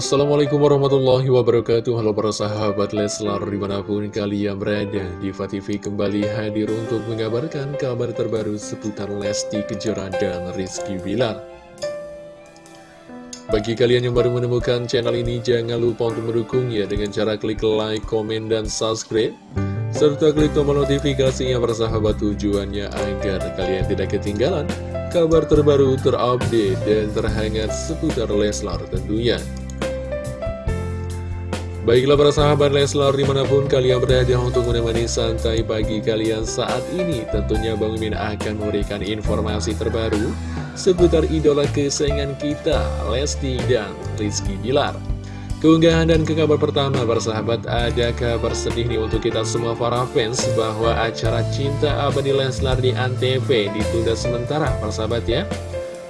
Assalamualaikum warahmatullahi wabarakatuh. Halo para sahabat Leslar di mana pun kalian berada Diva TV kembali hadir untuk mengabarkan kabar terbaru seputar Lesti Kejora dan Rizky Bilar. Bagi kalian yang baru menemukan channel ini jangan lupa untuk mendukungnya dengan cara klik like, komen, dan subscribe serta klik tombol notifikasinya para sahabat tujuannya agar kalian tidak ketinggalan kabar terbaru terupdate dan terhangat seputar Leslar tentunya Baiklah para sahabat Leslar di mana pun kalian berada untuk menemani santai pagi kalian saat ini Tentunya Bang Min akan memberikan informasi terbaru seputar idola kesayangan kita Lesti dan Rizky Bilar. Keunggahan dan ke kabar pertama para sahabat ada kabar sedih nih untuk kita semua para fans Bahwa acara Cinta Abadi Leslar di Antv ditunda sementara para sahabat ya.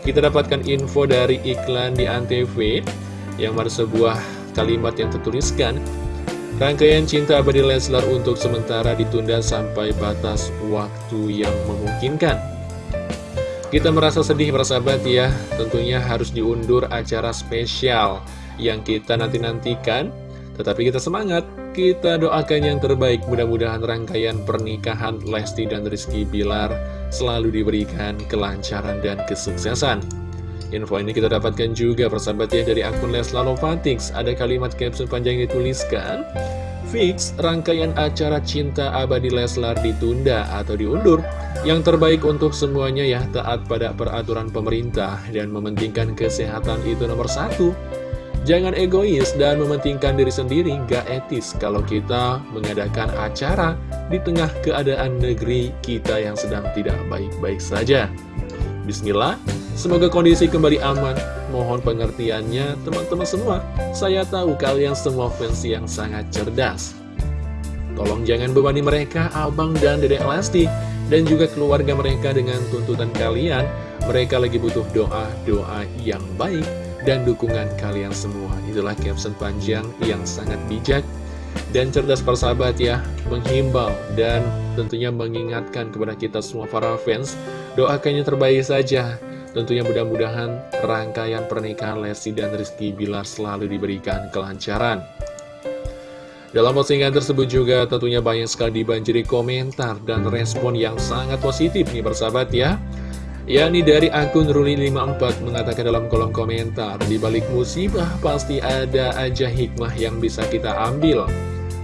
Kita dapatkan info dari iklan di Antv yang mana sebuah kalimat yang tertuliskan Rangkaian cinta abadi Leslar untuk sementara ditunda sampai batas waktu yang memungkinkan. Kita merasa sedih persahabat ya. Tentunya harus diundur acara spesial yang kita nanti-nantikan. Tetapi kita semangat Kita doakan yang terbaik. Mudah-mudahan rangkaian pernikahan Lesti dan Rizky Bilar Selalu diberikan kelancaran dan kesuksesan Info ini kita dapatkan juga persahabat ya dari akun Leslar Lovatics. Ada kalimat caption panjang yang dituliskan. Fix rangkaian acara cinta abadi Leslar ditunda atau diundur. Yang terbaik untuk semuanya ya taat pada peraturan pemerintah dan mementingkan kesehatan itu nomor satu. Jangan egois dan mementingkan diri sendiri, gak etis kalau kita mengadakan acara di tengah keadaan negeri kita yang sedang tidak baik-baik saja. Bismillah, Semoga kondisi kembali aman. Mohon pengertiannya teman-teman semua. Saya tahu kalian semua fans yang sangat cerdas. Tolong jangan bebani mereka, Abang dan Dedek Lesti, dan juga keluarga mereka dengan tuntutan kalian. Mereka lagi butuh doa-doa yang baik dan dukungan kalian semua. Itulah caption panjang yang sangat bijak dan cerdas persahabat ya, menghimbau dan tentunya mengingatkan kepada kita semua para fans, doakannya terbaik saja Tentunya mudah-mudahan rangkaian pernikahan Lesti dan Rizky Bilar selalu diberikan kelancaran. Dalam postingan tersebut juga tentunya banyak sekali dibanjiri komentar dan respon yang sangat positif nih bersahabat ya. yakni dari akun Ruli54 mengatakan dalam kolom komentar, di balik musibah pasti ada aja hikmah yang bisa kita ambil.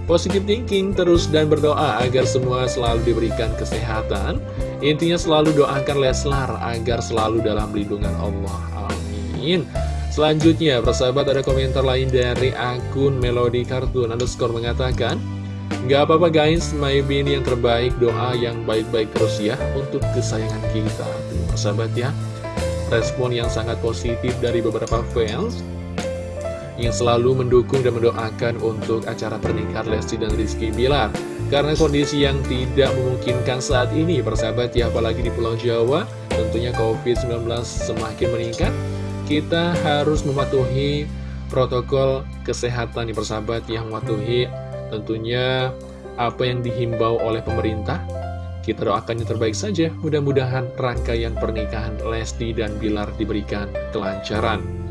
Positive thinking terus dan berdoa agar semua selalu diberikan kesehatan. Intinya selalu doakan Leslar agar selalu dalam lindungan Allah. Amin. Selanjutnya, persahabat ada komentar lain dari akun Melody Cartoon underscore mengatakan, Gak apa-apa guys, maybe ini yang terbaik, doa yang baik-baik terus ya untuk kesayangan kita. Tuh, persahabat ya, respon yang sangat positif dari beberapa fans yang selalu mendukung dan mendoakan untuk acara pernikahan Lesti dan Rizky Bilar. Karena kondisi yang tidak memungkinkan saat ini, persahabat ya, apalagi di Pulau Jawa, tentunya COVID-19 semakin meningkat, kita harus mematuhi protokol kesehatan nih persahabat yang mematuhi tentunya apa yang dihimbau oleh pemerintah. Kita doakan yang terbaik saja, mudah-mudahan rangkaian pernikahan Lesti dan Bilar diberikan kelancaran.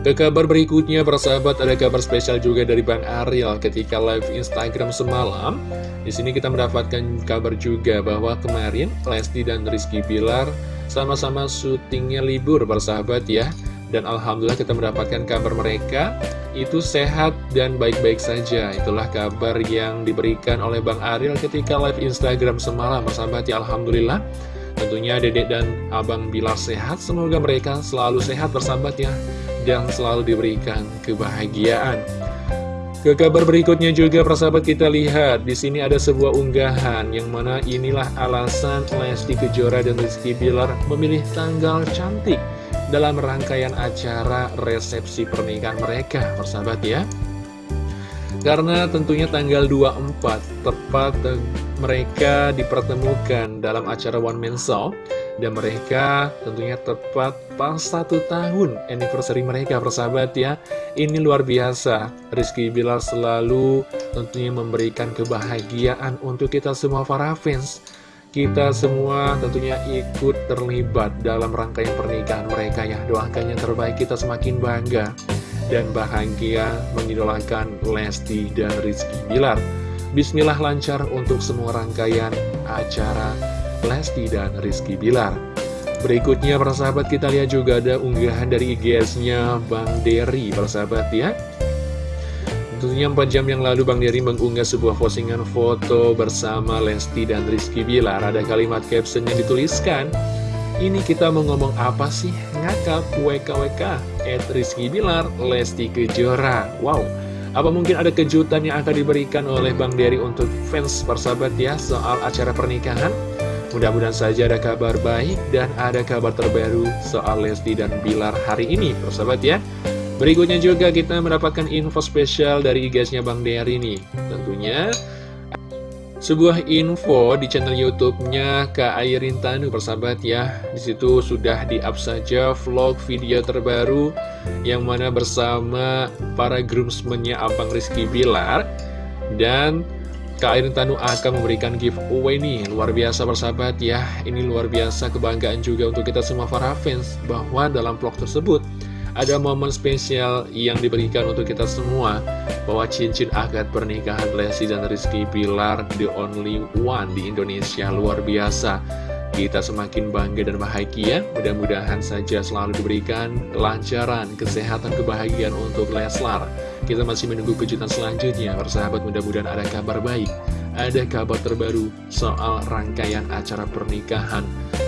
Ke kabar berikutnya, persahabat, ada kabar spesial juga dari Bang Ariel ketika live Instagram semalam. Di sini kita mendapatkan kabar juga bahwa kemarin Lesti dan Rizky Bilar sama-sama syutingnya libur, persahabat ya. Dan Alhamdulillah kita mendapatkan kabar mereka itu sehat dan baik-baik saja. Itulah kabar yang diberikan oleh Bang Ariel ketika live Instagram semalam, persahabat ya. Alhamdulillah. Tentunya dedek dan abang Bilar sehat, semoga mereka selalu sehat bersahabat ya dan selalu diberikan kebahagiaan. Ke kabar berikutnya juga persahabat kita lihat di sini ada sebuah unggahan yang mana inilah alasan Lesti Kejora dan Rizky Bilar memilih tanggal cantik dalam rangkaian acara resepsi pernikahan mereka persahabat ya. Karena tentunya tanggal 24 tepat mereka dipertemukan dalam acara One Man Show dan mereka tentunya tepat pas satu tahun anniversary mereka persahabat ya. Ini luar biasa. Rizky Bilar selalu tentunya memberikan kebahagiaan untuk kita semua para fans. Kita semua tentunya ikut terlibat dalam rangkaian pernikahan mereka ya. Doakan yang terbaik kita semakin bangga dan bahagia mengidolakan Lesti dan Rizky Bilar. Bismillah lancar untuk semua rangkaian acara Lesti dan Rizky Bilar. Berikutnya persahabat kita lihat juga ada unggahan dari IGS-nya Bang Derry persahabat ya Tentunya 4 jam yang lalu Bang Derry mengunggah sebuah postingan foto bersama Lesti dan Rizky Bilar Ada kalimat caption yang dituliskan Ini kita mau ngomong apa sih? Ngakak WKWK At Rizky Bilar, Lesti Kejora Wow apa mungkin ada kejutan yang akan diberikan oleh Bang Derry untuk fans persahabat ya soal acara pernikahan? Mudah-mudahan saja ada kabar baik dan ada kabar terbaru soal Lesti dan Bilar hari ini, persahabat ya. Berikutnya juga kita mendapatkan info spesial dari igasnya Bang Dery ini. Tentunya sebuah info di channel YouTube-nya Kak Airin Tanu persahabat ya. Di situ sudah di-up saja vlog video terbaru yang mana bersama para groomsmen-nya Abang Rizky Bilar dan Kak Airin Tanu akan memberikan giveaway nih. Luar biasa bersahabat ya. Ini luar biasa kebanggaan juga untuk kita semua para fans Bahwa dalam vlog tersebut Ada momen spesial yang diberikan untuk kita semua Bahwa cincin akad pernikahan Lesti dan Rizky Pilar The only one di Indonesia. Luar biasa kita semakin bangga dan bahagia. Mudah-mudahan saja selalu diberikan kelancaran, kesehatan, kebahagiaan untuk Leslar. Kita masih menunggu kejutan selanjutnya. Persahabat mudah-mudahan ada kabar baik. Ada kabar terbaru soal rangkaian acara pernikahan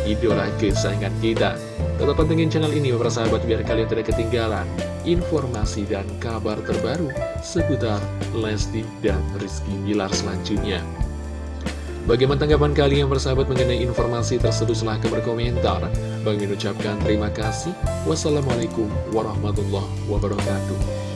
Idola kesayangan kita. Tetap pantengin channel ini persahabat biar kalian tidak ketinggalan Informasi dan kabar terbaru seputar Lesti dan Rizky Bilar selanjutnya Bagaimana tanggapan kalian bersahabat mengenai informasi tersebut silahkan berkomentar. Bagi ucapkan terima kasih. Wassalamualaikum warahmatullahi wabarakatuh.